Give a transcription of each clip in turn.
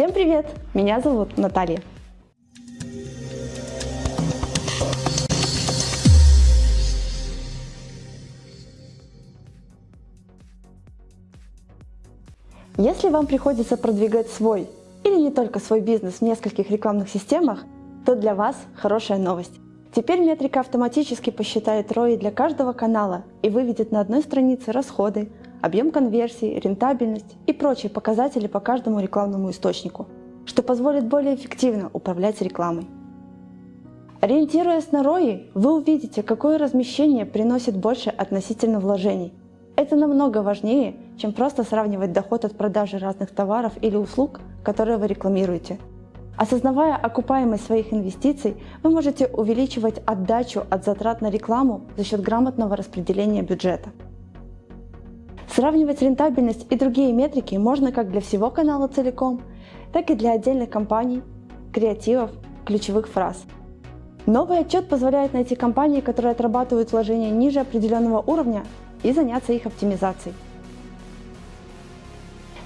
Всем привет! Меня зовут Наталья. Если вам приходится продвигать свой или не только свой бизнес в нескольких рекламных системах, то для вас хорошая новость. Теперь метрика автоматически посчитает ROI для каждого канала и выведет на одной странице расходы, объем конверсии, рентабельность и прочие показатели по каждому рекламному источнику, что позволит более эффективно управлять рекламой. Ориентируясь на ROI, вы увидите, какое размещение приносит больше относительно вложений. Это намного важнее, чем просто сравнивать доход от продажи разных товаров или услуг, которые вы рекламируете. Осознавая окупаемость своих инвестиций, вы можете увеличивать отдачу от затрат на рекламу за счет грамотного распределения бюджета. Сравнивать рентабельность и другие метрики можно как для всего канала целиком, так и для отдельных компаний, креативов, ключевых фраз. Новый отчет позволяет найти компании, которые отрабатывают вложения ниже определенного уровня и заняться их оптимизацией.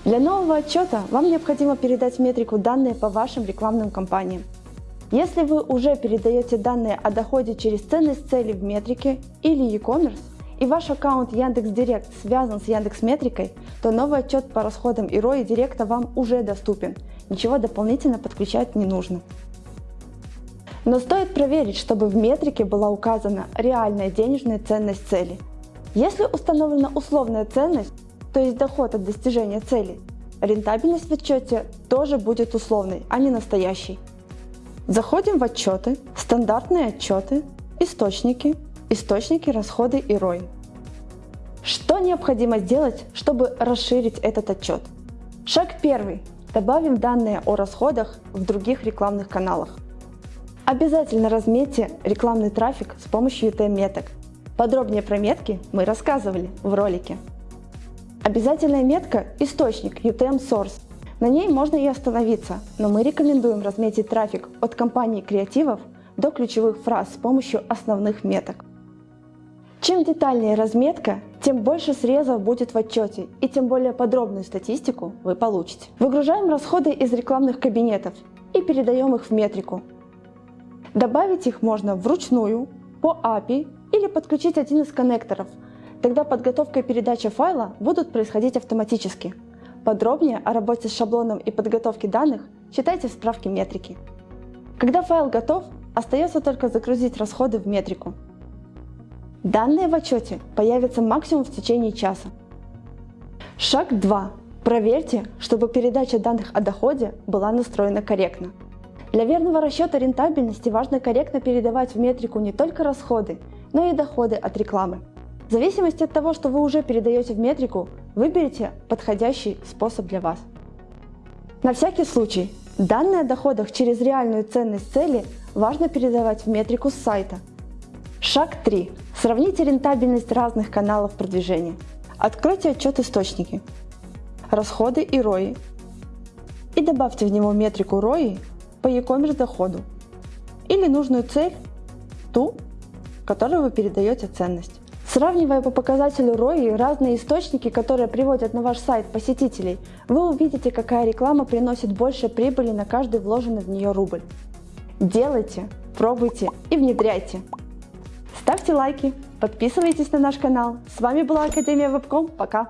Для нового отчета вам необходимо передать метрику данные по вашим рекламным кампаниям. Если вы уже передаете данные о доходе через ценность цели в метрике или e-commerce, и ваш аккаунт Яндекс.Директ связан с Яндекс Метрикой, то новый отчет по расходам и ROI Директа вам уже доступен, ничего дополнительно подключать не нужно. Но стоит проверить, чтобы в метрике была указана реальная денежная ценность цели. Если установлена условная ценность, то есть доход от достижения цели, рентабельность в отчете тоже будет условной, а не настоящей. Заходим в отчеты, стандартные отчеты, источники, источники, расходы и ROI. Что необходимо сделать, чтобы расширить этот отчет? Шаг первый. Добавим данные о расходах в других рекламных каналах. Обязательно разметьте рекламный трафик с помощью UTM-меток. Подробнее про метки мы рассказывали в ролике. Обязательная метка – источник UTM Source. На ней можно и остановиться, но мы рекомендуем разметить трафик от компании креативов до ключевых фраз с помощью основных меток. Чем детальнее разметка, тем больше срезов будет в отчете и тем более подробную статистику вы получите. Выгружаем расходы из рекламных кабинетов и передаем их в метрику. Добавить их можно вручную, по API или подключить один из коннекторов – Тогда подготовка и передача файла будут происходить автоматически. Подробнее о работе с шаблоном и подготовке данных читайте в справке метрики. Когда файл готов, остается только загрузить расходы в метрику. Данные в отчете появятся максимум в течение часа. Шаг 2. Проверьте, чтобы передача данных о доходе была настроена корректно. Для верного расчета рентабельности важно корректно передавать в метрику не только расходы, но и доходы от рекламы. В зависимости от того, что вы уже передаете в метрику, выберите подходящий способ для вас. На всякий случай, данные о доходах через реальную ценность цели важно передавать в метрику с сайта. Шаг 3. Сравните рентабельность разных каналов продвижения. Откройте отчет источники, расходы и ROI и добавьте в него метрику ROI по e-commerce доходу или нужную цель, ту, которую вы передаете ценность. Сравнивая по показателю ROI разные источники, которые приводят на ваш сайт посетителей, вы увидите, какая реклама приносит больше прибыли на каждый вложенный в нее рубль. Делайте, пробуйте и внедряйте. Ставьте лайки, подписывайтесь на наш канал. С вами была Академия Вебком. Пока!